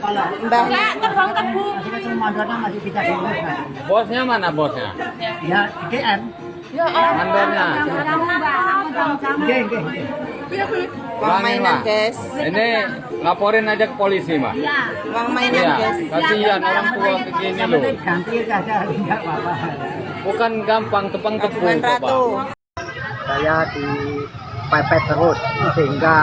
Mbah. Masih ketemu mandornya masih diurus. Bosnya mana bosnya? Ya, GM. Mandornya. Oke, oke, oke. Uang mainan, Mbak. guys. Ini laporin aja ke polisi, Mbak. Uang mainan, Iya, guys. kasihan orang tua begini loh. Ganti saja, enggak apa-apa. Bukan gampang tepang Tabungan tepung, Pak. Ratu. Saya dipepet terus sehingga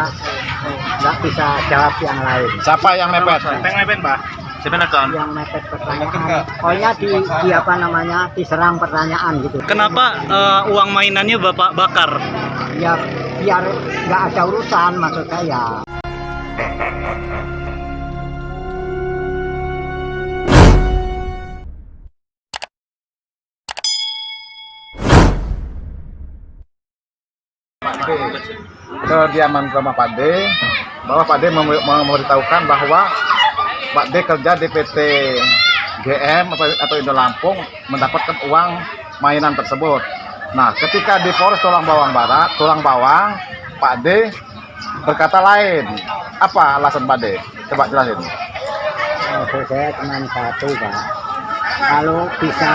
nggak bisa jawab yang lain. Siapa yang mepet? Siapa yang mepet, Pak? Siapa yang mepet pertanyaan, pokoknya di, di apa namanya diserang pertanyaan gitu. Kenapa eh, uang mainannya Bapak bakar? Ya biar nggak ada urusan maksud saya. Kediaman rumah Pak D bahwa Pak D mem- memberitahukan bahwa Pak D kerja di PT GM atau, Indo Lampung mendapatkan uang mainan tersebut. Nah, ketika di Polres Tulang Bawang Barat, Tulang Bawang, Pak D berkata lain. Apa alasan Pak D? Coba jelasin. Maksud saya cuma satu pak. Kalau bisa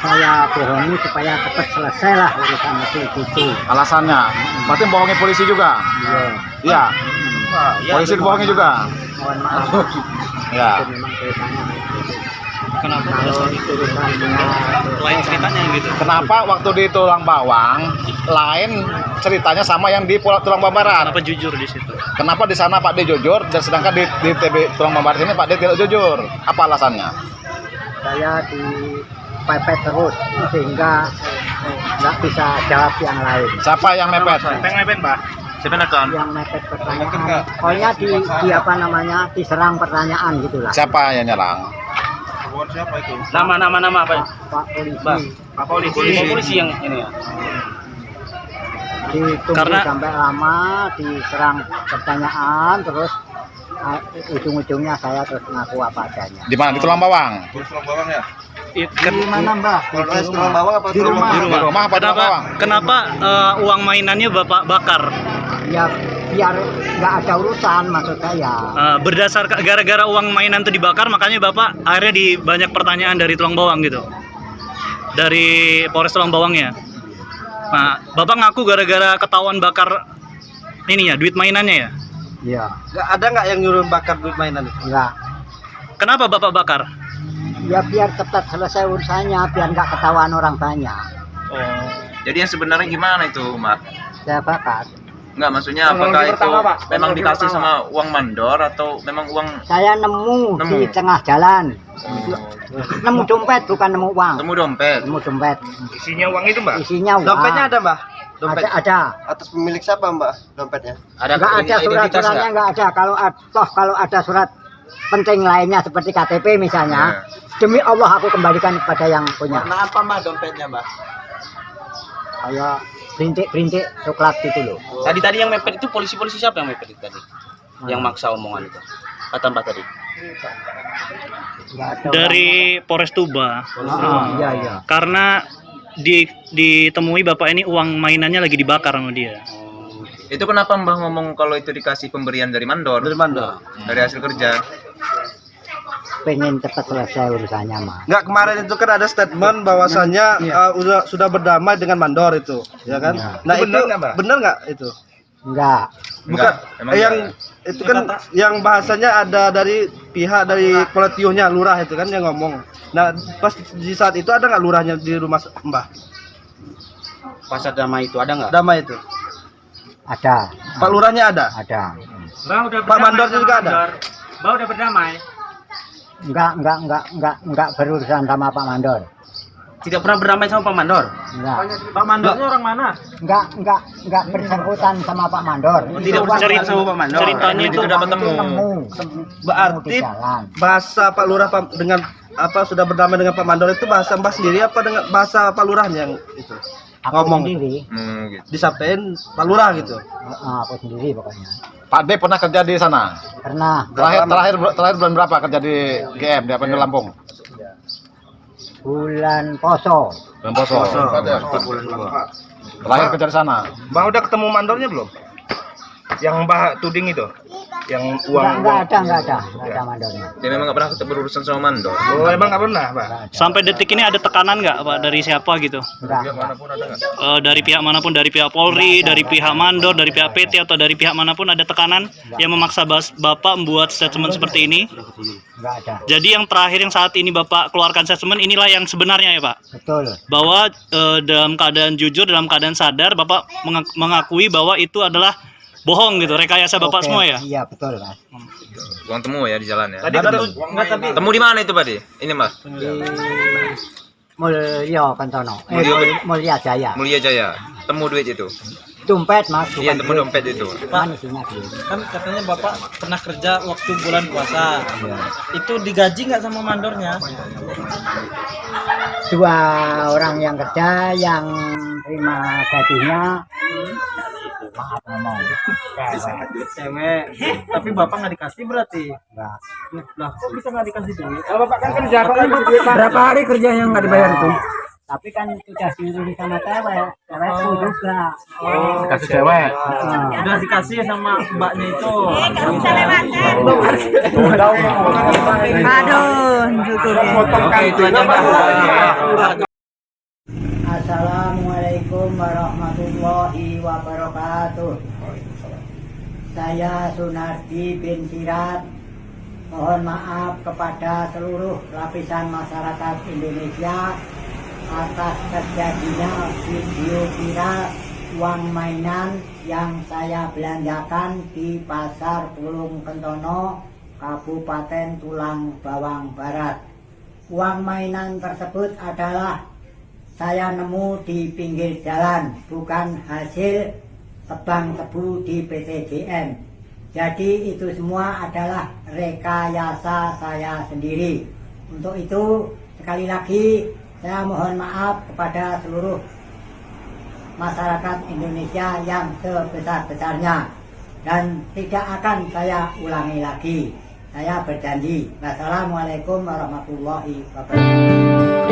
saya bohongi supaya cepat selesai lah urusan itu gitu. Alasannya, berarti bohongi polisi juga. Iya. Iya. Polisi dibohongi juga. Mohon maaf. Ya. Itu memang ceritanya gitu. Kenapa Kalau itu lain ceritanya gitu? Kenapa waktu di Tulang Bawang lain ceritanya sama yang di Pulau Tulang Bawang Barat? Kenapa jujur di situ? Kenapa di sana Pak D jujur dan sedangkan di, di TB Tulang Bawang Barat ini Pak D tidak jujur? Apa alasannya? saya dipepet terus sehingga nggak bisa jawab yang lain. Siapa yang mepet? Siapa yang mepet, Pak? Siapa yang mepet pertanyaan, pokoknya di, di apa namanya diserang pertanyaan gitulah. Siapa yang nyerang? Nama nama nama apa? Pak polisi Bang. Pak polisi. Polisi. polisi yang ini ya. ditunggu Karena- sampai lama diserang pertanyaan terus ah, ujung-ujungnya saya terus ngaku apa adanya. Di mana? Di Tulang Bawang. I- Di ken- mana mbak? Di rumah. Di di rumah. Di rumah apa di Tulang Kenapa? Bawang? Kenapa eh, uang mainannya Bapak bakar? Ya biar nggak ada urusan maksud saya. Eh, berdasar gara-gara uang mainan itu dibakar makanya Bapak akhirnya di banyak pertanyaan dari Tulang Bawang gitu. Dari Polres Tulang Bawangnya. Nah, Bapak ngaku gara-gara ketahuan bakar ininya duit mainannya ya. Iya. Nggak ada nggak yang nyuruh bakar duit mainan? Enggak. Kenapa Bapak bakar? Ya biar cepat selesai urusannya, biar nggak ketahuan orang banyak. Oh. Jadi yang sebenarnya gimana itu, Mak? Saya bakar. Enggak, maksudnya apakah itu memang dikasih sama uang mandor atau memang uang Saya nemu, Nemu. di tengah jalan. oh, Nemu dompet bukan nemu uang. temu dompet? Nemu dompet. Isinya uang itu, Mbak? Isinya uang. Dompetnya ada mbak? Dompet Ada, ada. atas pemilik siapa mbak dompetnya? Ada Nggak ada surat-suratnya nggak ada. Kalau ad- toh kalau ada surat penting lainnya seperti KTP misalnya, demi Allah aku kembalikan kepada yang punya. Warna apa mbak dompetnya mbak? Kayak berintik-berintik coklat gitu loh. Tadi tadi yang mepet itu polisi-polisi siapa yang mepet itu tadi? Yang maksa omongan itu. Kata Mbak tadi. Dari Polres Tuba. orang. Ah, iya iya. Karena di ditemui Bapak ini uang mainannya lagi dibakar sama dia. Itu kenapa Mbah ngomong kalau itu dikasih pemberian dari mandor? Dari mandor. Dari hasil kerja. Pengen cepat selesai urusannya mah. Nggak kemarin itu kan ada statement bahwasannya uh, udah sudah berdamai dengan mandor itu, ya kan? Iya. Nah itu benar nggak itu? Enggak. Bukan Enggak, emang eh, yang enggak. itu kan yang bahasanya ada dari pihak dari kolektifnya lurah itu kan yang ngomong. Nah pas di saat itu ada nggak lurahnya di rumah Mbah? Pasar damai itu ada nggak? Damai itu. Ada. Pak lurahnya ada. Ada. Pak mandornya juga ada. Enggak, enggak, enggak, enggak, enggak berurusan sama Pak Mandor. Tidak pernah berdamai sama Pak Mandor. Enggak. Pak mandornya orang mana? Enggak, enggak, enggak bersangkutan sama Pak Mandor. Tidak Uang cerita yang- sama Pak Mandor. Ceritanya itu dapat itu temu. nemu. Berarti bahasa Pak Lurah Pak- dengan apa sudah berdamai dengan Pak Mandor itu bahasa Mbah sendiri apa dengan bahasa Pak Lurahnya yang itu Aku ngomong sendiri, Hmm, gitu. disampaikan Pak Lurah gitu. eh, aku sendiri pokoknya. Pak D pernah kerja di sana. Pernah Terakhir terakhir terakhir bulan berapa kerja di GM di apa di Lampung? bulan poso. Bulan Poso. Terakhir kerja di sana. Mbah udah ketemu mandornya belum? Yang Mbah tuding itu? yang Enggak, uang enggak ada, enggak ada, enggak ada mandornya. Dia memang nggak pernah berurusan sama mandor. Oh, emang nggak pernah, Pak? Enggak ada. Sampai detik ini ada tekanan nggak Pak dari siapa gitu? Enggak, enggak. Eh, dari pihak mana pun, dari pihak Polri, dari pihak mandor, dari pihak PT atau dari pihak mana pun ada tekanan yang memaksa Bapak membuat statement seperti ini. Enggak ada. Jadi yang terakhir yang saat ini Bapak keluarkan statement inilah yang sebenarnya ya Pak. Betul. Bahwa eh, dalam keadaan jujur, dalam keadaan sadar Bapak mengak- mengakui bahwa itu adalah bohong gitu, rekayasa Bapak Oke, semua ya. Iya, betul, Mas. Uang temu ya di jalan ya. Tadi ketemu, nggak tapi Temu di mana itu, Pak? Di? Ini, Mas. Di Mulya Kentono. Eh, Mulya- Mul- Mulya Jaya. Mulia Jaya. Temu duit itu. Dompet, Mas. Iya, temu dompet itu. Duit? kan katanya bapak pernah kerja waktu bulan puasa Iya. itu digaji nggak sama mandornya Dua orang yang kerja, yang terima gajinya, maaf ngomong, cewek. cewek tapi bapak nggak dikasih berarti Enggak. lah kok bisa nggak dikasih duit kalau Bapak kan kerja, kan duit. Berapa hari kerja yang nggak dibayar itu? Tapi kan sudah diurus sama cewek, cewekku juga. kasih cewek. Nah, udah dikasih sama mbaknya itu Aduh, cukup. Pak. Assalamualaikum warahmatullahi wabarakatuh. Saya Sunardi bin Sirat. Mohon maaf kepada seluruh lapisan masyarakat Indonesia atas terjadinya video viral uang mainan yang saya belanjakan di Pasar Pulung Kentono, Kabupaten Tulang Bawang Barat. Uang mainan tersebut adalah saya nemu di pinggir jalan, bukan hasil tebang tebu di PTGM. Jadi itu semua adalah rekayasa saya sendiri. Untuk itu sekali lagi saya mohon maaf kepada seluruh masyarakat Indonesia yang sebesar-besarnya dan tidak akan saya ulangi lagi. Saya berjanji. Wassalamualaikum warahmatullahi wabarakatuh.